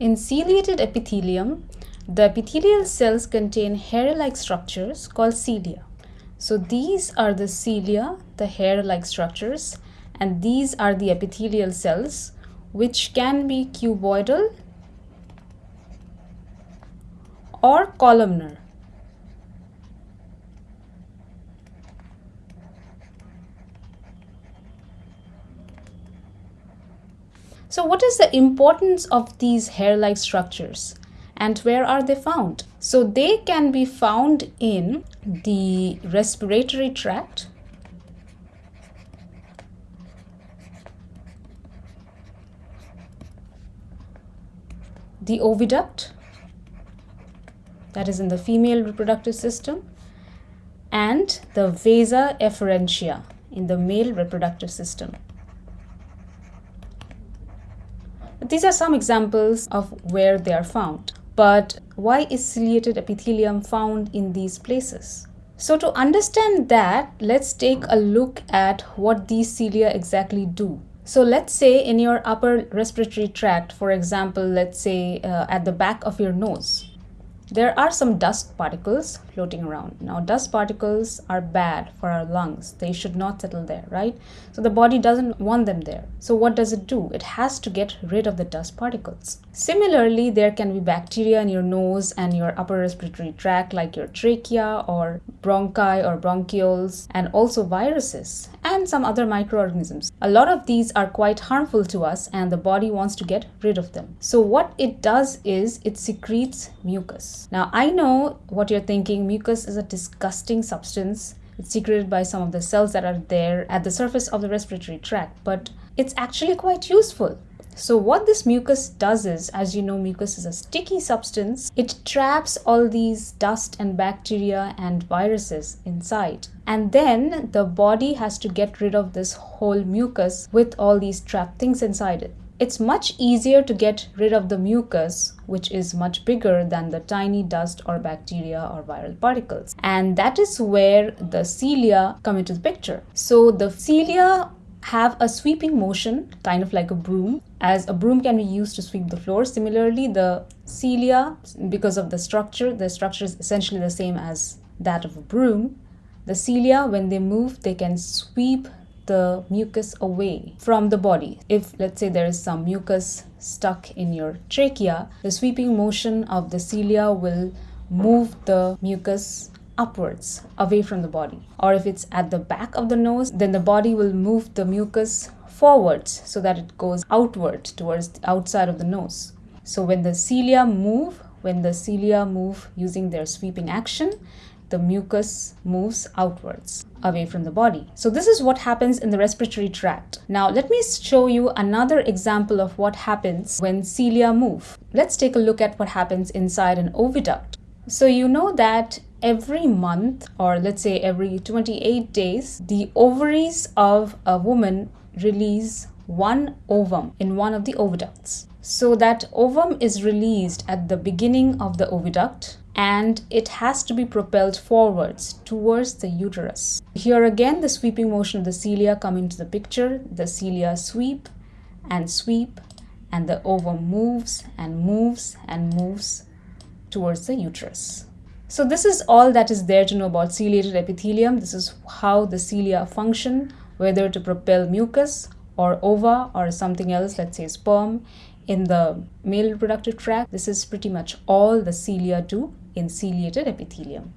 In ciliated epithelium, the epithelial cells contain hair-like structures called cilia. So these are the cilia, the hair-like structures, and these are the epithelial cells which can be cuboidal or columnar. So what is the importance of these hair-like structures and where are they found? So they can be found in the respiratory tract, the oviduct, that is in the female reproductive system, and the vasa efferentia in the male reproductive system. These are some examples of where they are found. But why is ciliated epithelium found in these places? So to understand that, let's take a look at what these cilia exactly do. So let's say in your upper respiratory tract, for example, let's say uh, at the back of your nose, there are some dust particles floating around. Now, dust particles are bad for our lungs. They should not settle there, right? So the body doesn't want them there. So what does it do? It has to get rid of the dust particles. Similarly, there can be bacteria in your nose and your upper respiratory tract like your trachea or bronchi or bronchioles and also viruses and some other microorganisms. A lot of these are quite harmful to us and the body wants to get rid of them. So what it does is it secretes mucus. Now I know what you're thinking, mucus is a disgusting substance. It's secreted by some of the cells that are there at the surface of the respiratory tract, but it's actually quite useful. So what this mucus does is, as you know, mucus is a sticky substance. It traps all these dust and bacteria and viruses inside. And then the body has to get rid of this whole mucus with all these trapped things inside it. It's much easier to get rid of the mucus, which is much bigger than the tiny dust or bacteria or viral particles. And that is where the cilia come into the picture. So the cilia have a sweeping motion, kind of like a broom, as a broom can be used to sweep the floor. Similarly, the cilia, because of the structure, the structure is essentially the same as that of a broom. The cilia, when they move, they can sweep the mucus away from the body. If, let's say, there is some mucus stuck in your trachea, the sweeping motion of the cilia will move the mucus upwards away from the body or if it's at the back of the nose then the body will move the mucus forwards so that it goes outward towards the outside of the nose so when the cilia move when the cilia move using their sweeping action the mucus moves outwards away from the body. So this is what happens in the respiratory tract. Now let me show you another example of what happens when cilia move. Let's take a look at what happens inside an oviduct. So you know that every month or let's say every 28 days the ovaries of a woman release one ovum in one of the oviducts so that ovum is released at the beginning of the oviduct and it has to be propelled forwards towards the uterus. Here again the sweeping motion of the cilia come into the picture. The cilia sweep and sweep and the ovum moves and moves and moves towards the uterus. So this is all that is there to know about ciliated epithelium. This is how the cilia function, whether to propel mucus or ova or something else, let's say sperm, in the male reproductive tract. This is pretty much all the cilia do in ciliated epithelium.